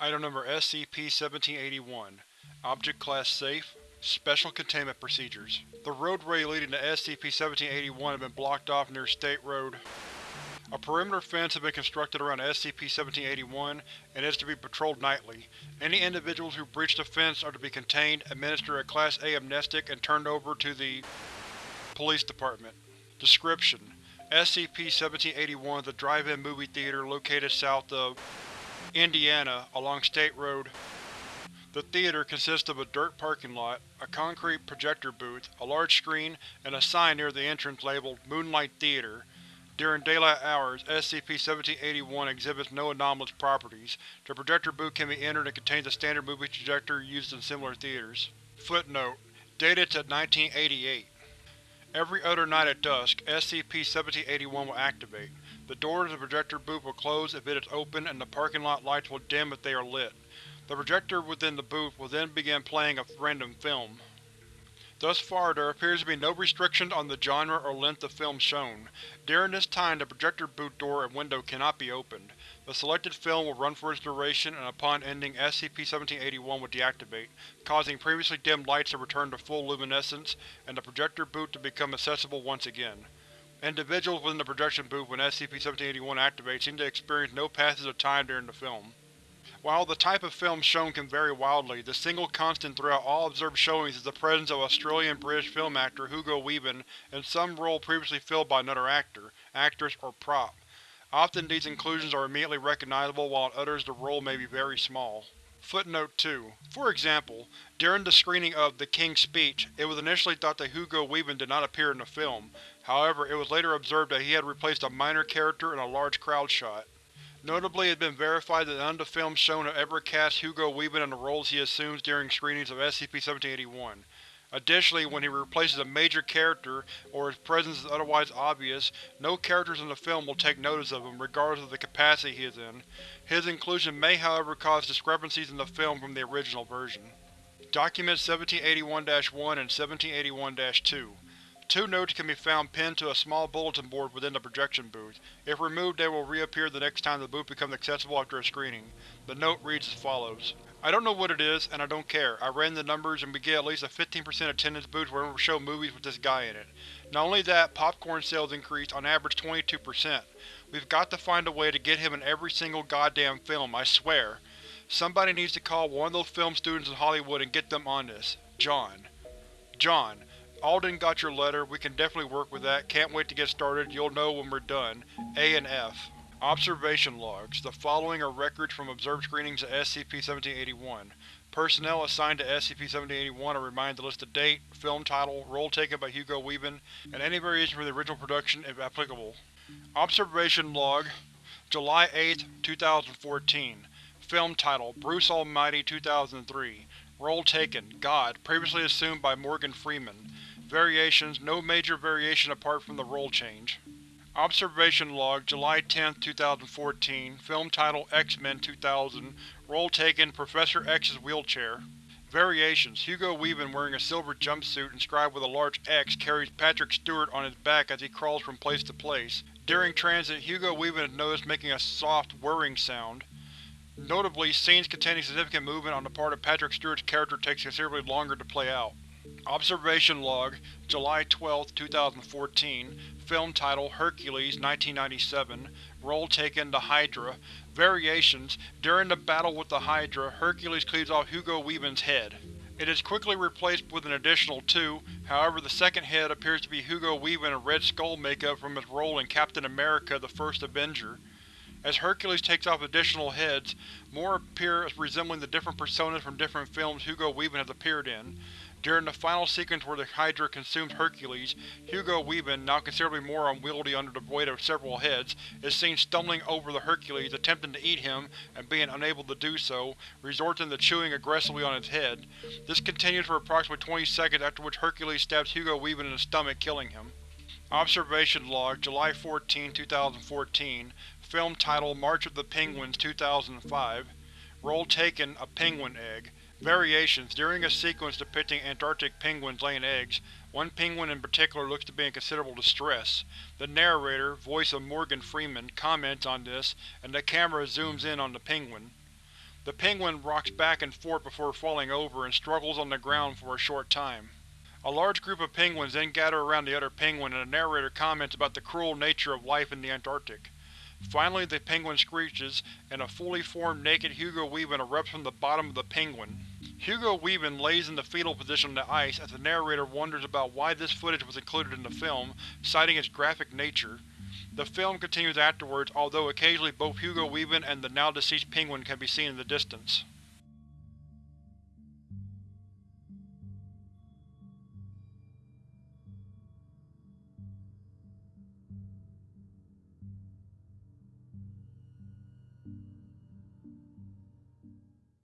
Item Number SCP-1781 Object Class Safe Special Containment Procedures The roadway leading to SCP-1781 has been blocked off near State Road. A perimeter fence has been constructed around SCP-1781 and is to be patrolled nightly. Any individuals who breach the fence are to be contained, administered a Class A amnestic, and turned over to the Police Department. Description: SCP-1781 is a drive-in movie theater located south of Indiana, along State Road. The theater consists of a dirt parking lot, a concrete projector booth, a large screen, and a sign near the entrance labeled Moonlight Theater. During daylight hours, SCP-1781 exhibits no anomalous properties. The projector booth can be entered and contains a standard movie projector used in similar theaters. Footnote: Dated to 1988. Every other night at dusk, SCP-1781 will activate. The doors of the projector booth will close if it is open and the parking lot lights will dim if they are lit. The projector within the booth will then begin playing a random film. Thus far, there appears to be no restrictions on the genre or length of film shown. During this time, the projector booth door and window cannot be opened. The selected film will run for its duration, and upon ending, SCP-1781 will deactivate, causing previously dimmed lights to return to full luminescence, and the projector booth to become accessible once again. Individuals within the projection booth when SCP-1781 activates seem to experience no passage of time during the film. While the type of film shown can vary wildly, the single constant throughout all observed showings is the presence of Australian-British film actor Hugo Weaving in some role previously filled by another actor, actress, or prop. Often these inclusions are immediately recognizable while in others the role may be very small. Footnote 2. For example, during the screening of The King's Speech, it was initially thought that Hugo Weaving did not appear in the film, however it was later observed that he had replaced a minor character in a large crowd shot. Notably, it has been verified that none of the films shown have ever cast Hugo Weaving in the roles he assumes during screenings of SCP-1781. Additionally, when he replaces a major character, or his presence is otherwise obvious, no characters in the film will take notice of him, regardless of the capacity he is in. His inclusion may however cause discrepancies in the film from the original version. Documents 1781-1 and 1781-2 Two notes can be found pinned to a small bulletin board within the projection booth. If removed they will reappear the next time the booth becomes accessible after a screening. The note reads as follows. I don't know what it is, and I don't care. I ran the numbers and we get at least a 15% attendance boost whenever we show movies with this guy in it. Not only that, popcorn sales increased on average 22%. We've got to find a way to get him in every single goddamn film, I swear. Somebody needs to call one of those film students in Hollywood and get them on this. John. John. Alden got your letter, we can definitely work with that, can't wait to get started, you'll know when we're done. A and F. Observation Logs. The following are records from observed screenings of SCP-1781. Personnel assigned to SCP-1781 are reminded to list the date, film title, role taken by Hugo Weaving, and any variation from the original production if applicable. Observation Log July 8, 2014 Film title: Bruce Almighty 2003 Role taken: God, previously assumed by Morgan Freeman. Variations: No major variation apart from the role change. Observation Log July 10, 2014 Film title: X-Men 2000 Role taken: Professor X's wheelchair. Variations: Hugo Weaving wearing a silver jumpsuit inscribed with a large X carries Patrick Stewart on his back as he crawls from place to place. During transit, Hugo Weaving is noticed making a soft, whirring sound. Notably, scenes containing significant movement on the part of Patrick Stewart's character takes considerably longer to play out. Observation Log July 12, 2014 Film title: Hercules 1997 Role taken: The Hydra Variations: During the battle with the Hydra, Hercules cleaves off Hugo Weaving's head. It is quickly replaced with an additional two, however the second head appears to be Hugo Weaving in Red Skull makeup from his role in Captain America the First Avenger. As Hercules takes off additional heads, more appear as resembling the different personas from different films Hugo Weaving has appeared in. During the final sequence where the Hydra consumes Hercules, Hugo Weaving, now considerably more unwieldy under the weight of several heads, is seen stumbling over the Hercules, attempting to eat him, and being unable to do so, resorting to chewing aggressively on its head. This continues for approximately 20 seconds after which Hercules stabs Hugo Weaving in the stomach, killing him. Observation Log July 14, 2014 Film title: March of the Penguins 2005 Role taken: A penguin egg. Variations: During a sequence depicting Antarctic penguins laying eggs, one penguin in particular looks to be in considerable distress. The narrator, voice of Morgan Freeman, comments on this, and the camera zooms in on the penguin. The penguin rocks back and forth before falling over and struggles on the ground for a short time. A large group of penguins then gather around the other penguin and the narrator comments about the cruel nature of life in the Antarctic. Finally the penguin screeches, and a fully formed naked Hugo Weaving erupts from the bottom of the penguin. Hugo Weaving lays in the fetal position on the ice as the narrator wonders about why this footage was included in the film, citing its graphic nature. The film continues afterwards, although occasionally both Hugo Weaving and the now-deceased penguin can be seen in the distance.